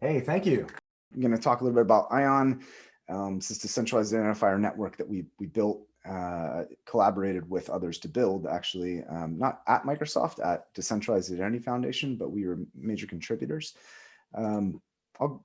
Hey, thank you. I'm going to talk a little bit about ION. Um, this is the centralized identifier network that we, we built, uh, collaborated with others to build actually, um, not at Microsoft, at Decentralized Identity Foundation, but we were major contributors. Um,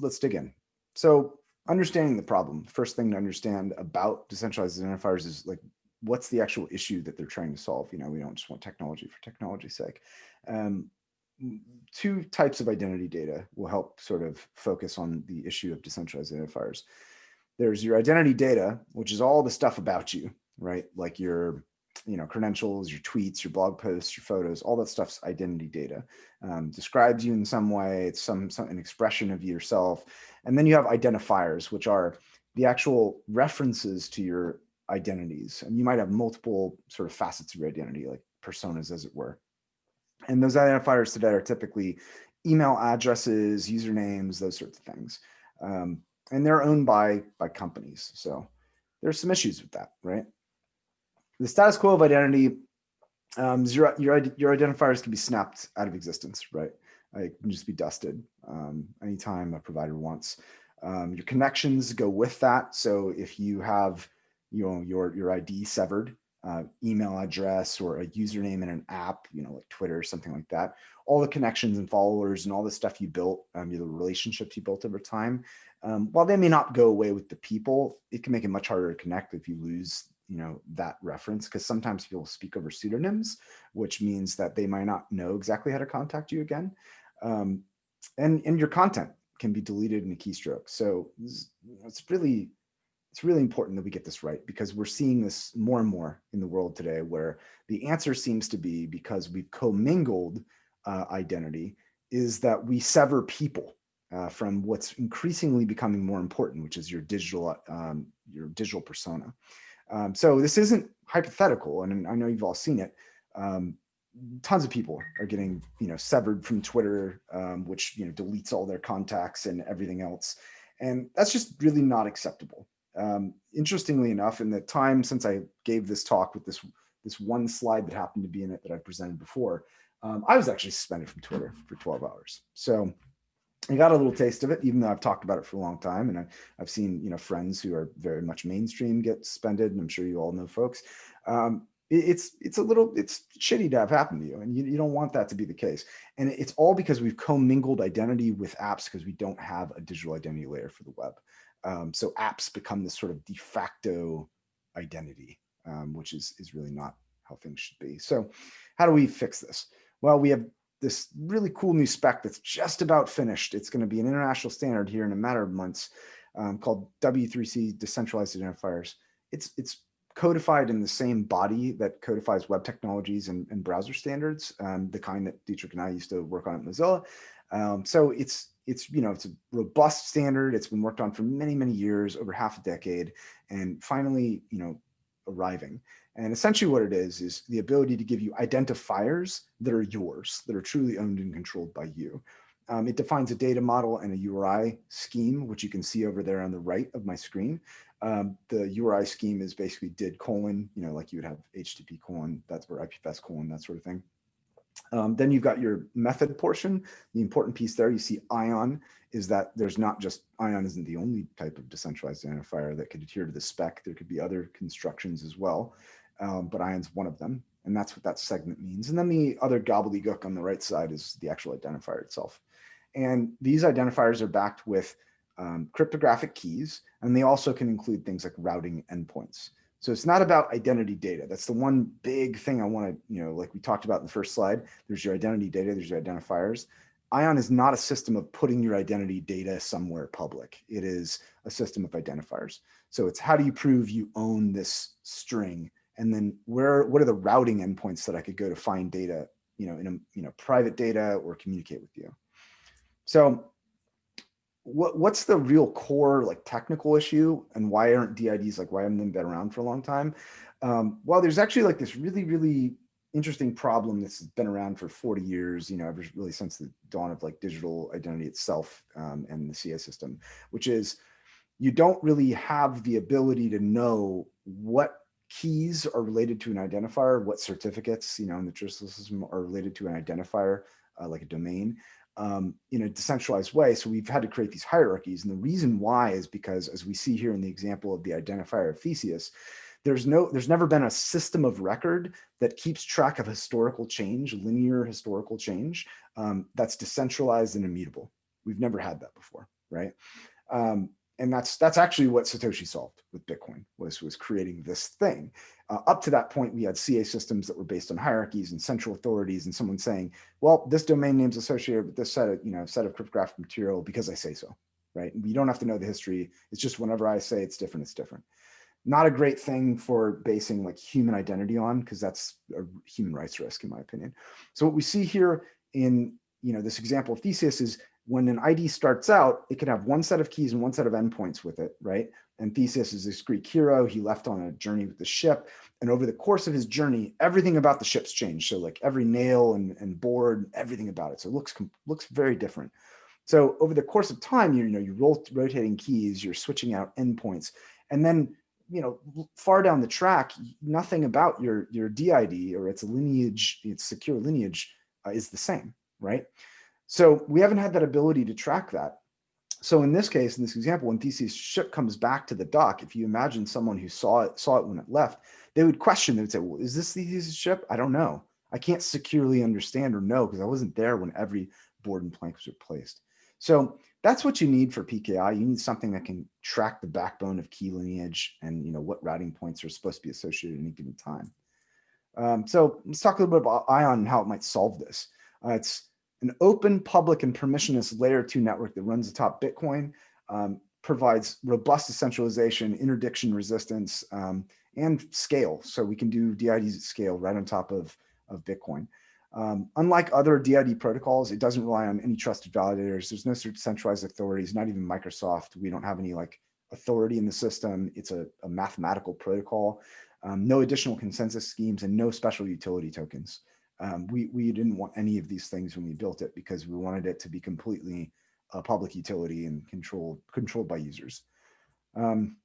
let's dig in. So understanding the problem, first thing to understand about decentralized identifiers is like, what's the actual issue that they're trying to solve? You know, we don't just want technology for technology's sake. Um, two types of identity data will help sort of focus on the issue of decentralized identifiers. There's your identity data, which is all the stuff about you, right? Like your you know, credentials, your tweets, your blog posts, your photos, all that stuff's identity data. Um, describes you in some way, it's some, some an expression of yourself. And then you have identifiers, which are the actual references to your identities. And you might have multiple sort of facets of your identity, like personas, as it were. And those identifiers today are typically email addresses, usernames, those sorts of things. Um, and they're owned by, by companies. So there's some issues with that, right? The status quo of identity, um, your, your, your identifiers can be snapped out of existence, right? It can just be dusted um, anytime a provider wants. Um, your connections go with that. So if you have you know, your, your ID severed, uh, email address or a username in an app, you know, like Twitter or something like that, all the connections and followers and all the stuff you built, um, the relationships you built over time, um, while they may not go away with the people, it can make it much harder to connect if you lose, you know, that reference because sometimes people speak over pseudonyms, which means that they might not know exactly how to contact you again. Um, and, and your content can be deleted in a keystroke. So it's really it's really important that we get this right because we're seeing this more and more in the world today where the answer seems to be because we've commingled uh, identity is that we sever people uh, from what's increasingly becoming more important, which is your digital, um, your digital persona. Um, so this isn't hypothetical, and I know you've all seen it. Um, tons of people are getting, you know, severed from Twitter, um, which you know deletes all their contacts and everything else, and that's just really not acceptable. Um, interestingly enough, in the time since I gave this talk with this this one slide that happened to be in it that I presented before, um, I was actually suspended from Twitter for 12 hours. So I got a little taste of it, even though I've talked about it for a long time. And I, have seen, you know, friends who are very much mainstream get suspended. And I'm sure you all know folks. Um, it, it's it's a little, it's shitty to have happened to you. And you, you don't want that to be the case. And it's all because we've commingled identity with apps because we don't have a digital identity layer for the web. Um, so apps become this sort of de facto identity, um, which is, is really not how things should be. So how do we fix this? Well, we have this really cool new spec that's just about finished. It's going to be an international standard here in a matter of months um, called W3C Decentralized Identifiers. It's, it's codified in the same body that codifies web technologies and, and browser standards, um, the kind that Dietrich and I used to work on at Mozilla. Um, so it's it's you know it's a robust standard. It's been worked on for many many years, over half a decade, and finally you know arriving. And essentially what it is is the ability to give you identifiers that are yours, that are truly owned and controlled by you. Um, it defines a data model and a URI scheme, which you can see over there on the right of my screen. Um, the URI scheme is basically did colon, you know, like you would have HTTP colon, that's where IPFS colon, that sort of thing. Um, then you've got your method portion. The important piece there, you see ION, is that there's not just, ION isn't the only type of decentralized identifier that could adhere to the spec. There could be other constructions as well, um, but ION's one of them. And that's what that segment means. And then the other gobbledygook on the right side is the actual identifier itself. And these identifiers are backed with um, cryptographic keys, and they also can include things like routing endpoints. So it's not about identity data. That's the one big thing I want to, you know, like we talked about in the first slide, there's your identity data, there's your identifiers. ION is not a system of putting your identity data somewhere public. It is a system of identifiers. So it's how do you prove you own this string? And then where, what are the routing endpoints that I could go to find data, you know, in a, you know, private data or communicate with you. So what what's the real core like technical issue and why aren't DIDs like why haven't they been around for a long time? Um, well, there's actually like this really, really interesting problem that's been around for 40 years, you know, ever really since the dawn of like digital identity itself um, and the CA system, which is you don't really have the ability to know what keys are related to an identifier, what certificates, you know, in the traditional system are related to an identifier, uh, like a domain. Um, in a decentralized way. So we've had to create these hierarchies. And the reason why is because as we see here in the example of the identifier of Theseus, there's no, there's never been a system of record that keeps track of historical change, linear historical change, um, that's decentralized and immutable. We've never had that before, right? Um, and that's that's actually what Satoshi solved with Bitcoin was was creating this thing. Uh, up to that point, we had CA systems that were based on hierarchies and central authorities, and someone saying, "Well, this domain name's associated with this set of you know set of cryptographic material because I say so." Right? We don't have to know the history. It's just whenever I say it's different, it's different. Not a great thing for basing like human identity on because that's a human rights risk, in my opinion. So what we see here in you know this example of Theseus is when an ID starts out, it can have one set of keys and one set of endpoints with it, right? And Theseus is this Greek hero. He left on a journey with the ship. And over the course of his journey, everything about the ship's changed. So like every nail and, and board, everything about it. So it looks, looks very different. So over the course of time, you, you know, you roll rotating keys, you're switching out endpoints. And then, you know, far down the track, nothing about your, your DID or its lineage, its secure lineage uh, is the same, right? So we haven't had that ability to track that. So in this case, in this example, when Theseus ship comes back to the dock, if you imagine someone who saw it, saw it when it left, they would question, they would say, well, is this Theseus ship? I don't know. I can't securely understand or know because I wasn't there when every board and plank was replaced. So that's what you need for PKI. You need something that can track the backbone of key lineage and you know what routing points are supposed to be associated at any given time. Um, so let's talk a little bit about ION and how it might solve this. Uh, it's an open, public, and permissionless layer two network that runs atop Bitcoin um, provides robust decentralization, interdiction resistance, um, and scale. So we can do DIDs at scale right on top of, of Bitcoin. Um, unlike other DID protocols, it doesn't rely on any trusted validators. There's no centralized authorities, not even Microsoft. We don't have any like authority in the system. It's a, a mathematical protocol. Um, no additional consensus schemes and no special utility tokens. Um, we, we didn't want any of these things when we built it because we wanted it to be completely a public utility and controlled, controlled by users. Um,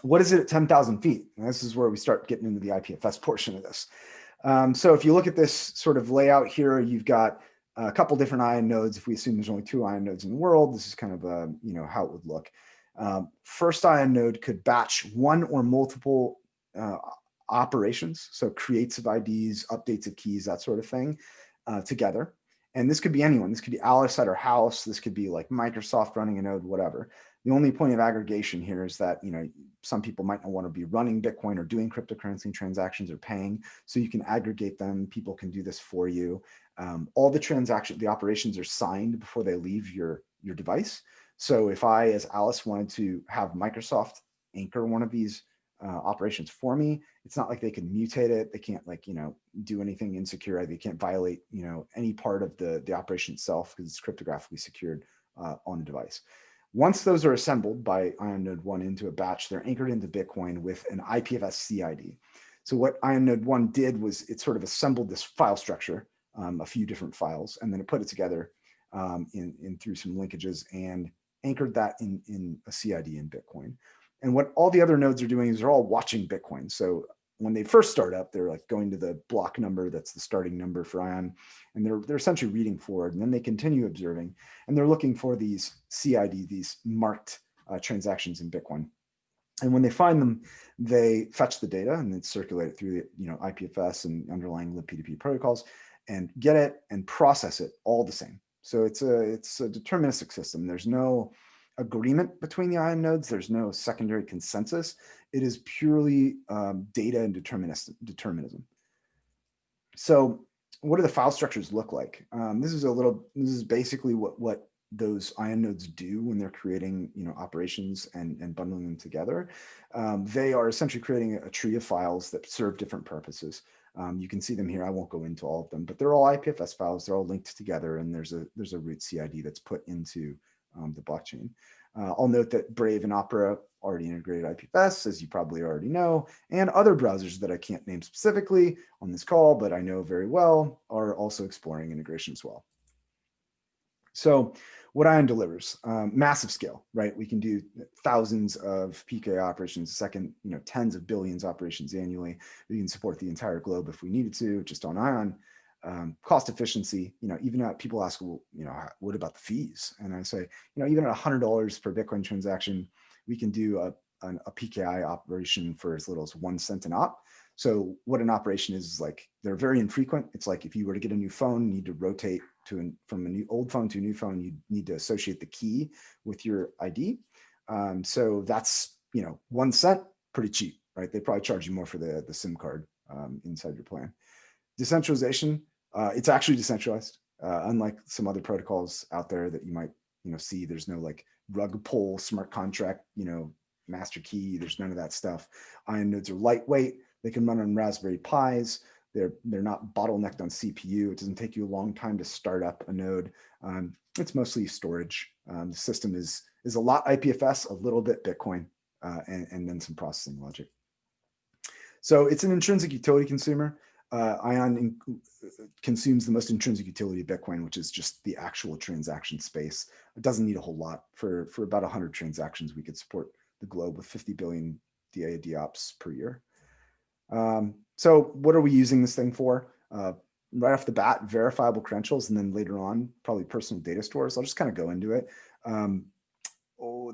what is it at 10,000 feet? And this is where we start getting into the IPFS portion of this. Um, so if you look at this sort of layout here, you've got a couple different ion nodes. If we assume there's only two ion nodes in the world, this is kind of a, you know, how it would look. Um, first ion node could batch one or multiple uh, operations, so creates of IDs, updates of keys, that sort of thing uh, together. And this could be anyone. This could be Alice at her house. This could be like Microsoft running a node, whatever. The only point of aggregation here is that, you know, some people might not want to be running Bitcoin or doing cryptocurrency transactions or paying. So you can aggregate them. People can do this for you. Um, all the transactions, the operations are signed before they leave your, your device. So if I, as Alice, wanted to have Microsoft anchor one of these uh, operations for me. It's not like they can mutate it. They can't like, you know, do anything insecure. They can't violate, you know, any part of the, the operation itself because it's cryptographically secured uh, on the device. Once those are assembled by Ion Node 1 into a batch, they're anchored into Bitcoin with an IPFS CID. So what Ion Node 1 did was it sort of assembled this file structure, um, a few different files, and then it put it together um, in, in through some linkages and anchored that in, in a CID in Bitcoin. And what all the other nodes are doing is they're all watching Bitcoin. So when they first start up, they're like going to the block number that's the starting number for ION, and they're they're essentially reading forward, and then they continue observing, and they're looking for these CID, these marked uh, transactions in Bitcoin. And when they find them, they fetch the data and then circulate it through the you know IPFS and underlying libp2p protocols, and get it and process it all the same. So it's a it's a deterministic system. There's no agreement between the ion nodes. There's no secondary consensus. It is purely um, data and determinism. So what do the file structures look like? Um, this is a little, this is basically what, what those ion nodes do when they're creating you know operations and and bundling them together um, they are essentially creating a, tree of files that serve different purposes um, you can see them here i won't go into all of them but they're all ipfs files they're all linked together and there's a there's a root cid that's put into um, the blockchain. Uh, I'll note that Brave and Opera already integrated IPFS, as you probably already know, and other browsers that I can't name specifically on this call, but I know very well, are also exploring integration as well. So what ION delivers, um, massive scale, right? We can do thousands of PK operations a second, you know, tens of billions operations annually. We can support the entire globe if we needed to, just on ION. Um, cost efficiency, you know, even at people ask, well, you know, what about the fees? And I say, you know, even at $100 per Bitcoin transaction, we can do a, an, a PKI operation for as little as one cent an op. So what an operation is, is like, they're very infrequent. It's like if you were to get a new phone, you need to rotate to an, from a new old phone to a new phone, you need to associate the key with your ID. Um, so that's, you know, one cent, pretty cheap, right? They probably charge you more for the, the SIM card um, inside your plan. Decentralization, uh, it's actually decentralized, uh, unlike some other protocols out there that you might, you know, see. There's no like rug pull smart contract, you know, master key. There's none of that stuff. Ion nodes are lightweight. They can run on Raspberry Pis. They're they're not bottlenecked on CPU. It doesn't take you a long time to start up a node. Um, it's mostly storage. Um, the system is is a lot IPFS, a little bit Bitcoin, uh, and, and then some processing logic. So it's an intrinsic utility consumer uh, Ion consumes the most intrinsic utility of Bitcoin, which is just the actual transaction space. It doesn't need a whole lot. For, for about 100 transactions, we could support the globe with 50 billion DID ops per year. Um, so what are we using this thing for? Uh, right off the bat, verifiable credentials, and then later on, probably personal data stores. I'll just kind of go into it. Um,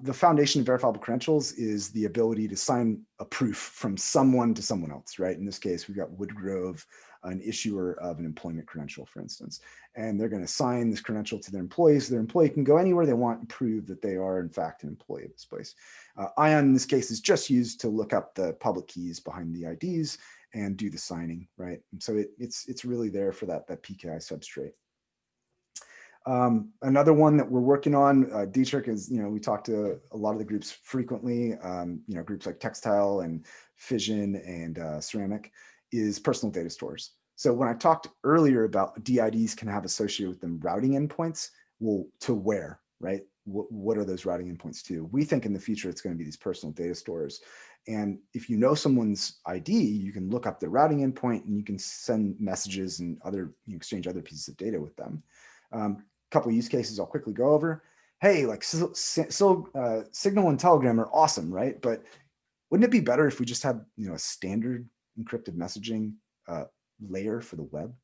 the foundation of verifiable credentials is the ability to sign a proof from someone to someone else, right? In this case, we've got Woodgrove, an issuer of an employment credential, for instance, and they're going to sign this credential to their employees. So their employee can go anywhere they want and prove that they are, in fact, an employee of this place. Uh, ION, in this case, is just used to look up the public keys behind the IDs and do the signing, right? And so it, it's, it's really there for that, that PKI substrate. Um, another one that we're working on, uh, Dietrich is, you know, we talk to a lot of the groups frequently, um, you know, groups like Textile and Fission and uh, Ceramic is personal data stores. So when I talked earlier about DIDs can have associated with them routing endpoints, well, to where, right? What, what are those routing endpoints to? We think in the future it's going to be these personal data stores. And if you know someone's ID, you can look up their routing endpoint and you can send messages and other, you exchange other pieces of data with them. Um, couple use cases I'll quickly go over. Hey, like so, so uh, Signal and Telegram are awesome, right? But wouldn't it be better if we just had you know a standard encrypted messaging uh, layer for the web?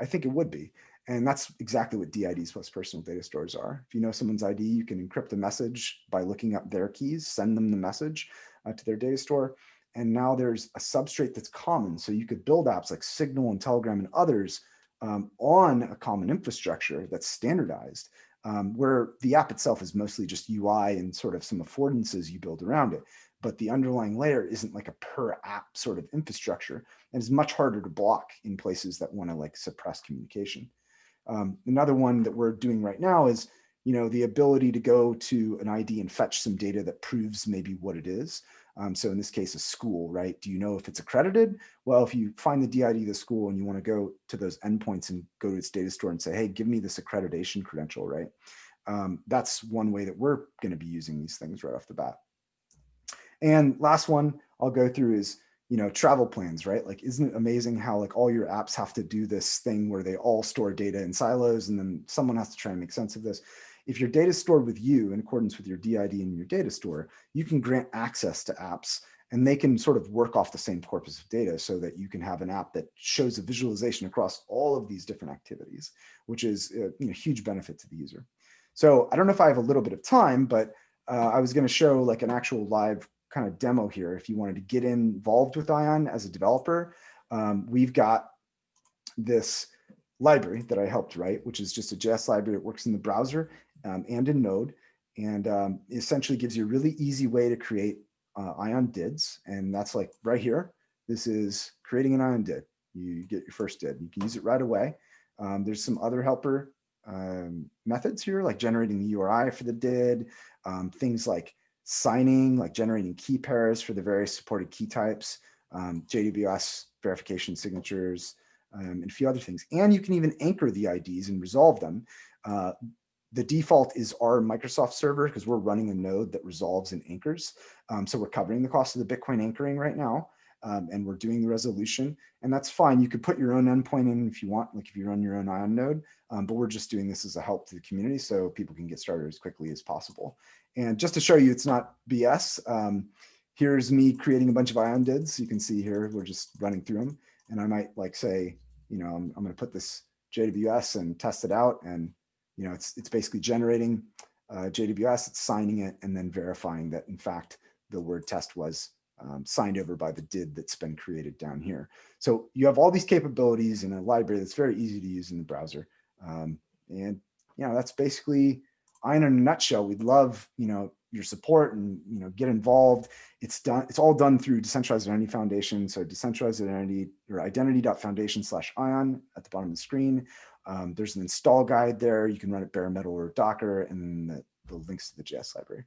I think it would be. And that's exactly what DIDs plus personal data stores are. If you know someone's ID, you can encrypt the message by looking up their keys, send them the message uh, to their data store. And now there's a substrate that's common. So you could build apps like Signal and Telegram and others um, on a common infrastructure that's standardized, um, where the app itself is mostly just UI and sort of some affordances you build around it. But the underlying layer isn't like a per app sort of infrastructure and is much harder to block in places that want to like suppress communication. Um, another one that we're doing right now is you know, the ability to go to an ID and fetch some data that proves maybe what it is. Um, so in this case, a school, right? Do you know if it's accredited? Well, if you find the DID of the school and you want to go to those endpoints and go to its data store and say, hey, give me this accreditation credential, right? Um, that's one way that we're going to be using these things right off the bat. And last one I'll go through is, you know, travel plans, right? Like, isn't it amazing how like all your apps have to do this thing where they all store data in silos and then someone has to try and make sense of this. If your data is stored with you in accordance with your DID and your data store, you can grant access to apps and they can sort of work off the same corpus of data so that you can have an app that shows a visualization across all of these different activities, which is a you know, huge benefit to the user. So I don't know if I have a little bit of time, but uh, I was going to show like an actual live kind of demo here. If you wanted to get involved with Ion as a developer, um, we've got this library that I helped write, which is just a JS library that works in the browser um, and in Node, and um, essentially gives you a really easy way to create uh, ion DIDs. And that's like right here. This is creating an ion DID. You get your first DID. You can use it right away. Um, there's some other helper um, methods here, like generating the URI for the DID, um, things like signing, like generating key pairs for the various supported key types, um, JWS verification signatures, and a few other things. And you can even anchor the IDs and resolve them. Uh, the default is our Microsoft server because we're running a node that resolves and anchors. Um, so we're covering the cost of the Bitcoin anchoring right now. Um, and we're doing the resolution and that's fine. You could put your own endpoint in if you want, like if you run your own ION node, um, but we're just doing this as a help to the community so people can get started as quickly as possible. And just to show you it's not BS, um, here's me creating a bunch of ION DIDs. You can see here, we're just running through them. And I might like say, you know, I'm, I'm gonna put this JWS and test it out. And, you know, it's, it's basically generating uh, JWS, it's signing it and then verifying that in fact, the word test was um, signed over by the DID that's been created down here. So you have all these capabilities in a library that's very easy to use in the browser. Um, and, you know, that's basically Ion in a nutshell. We'd love, you know, your support and, you know, get involved. It's done. It's all done through Decentralized Identity Foundation. So decentralized identity or identity.foundation slash ion at the bottom of the screen. Um, there's an install guide there. You can run it bare metal or Docker and the, the links to the JS library.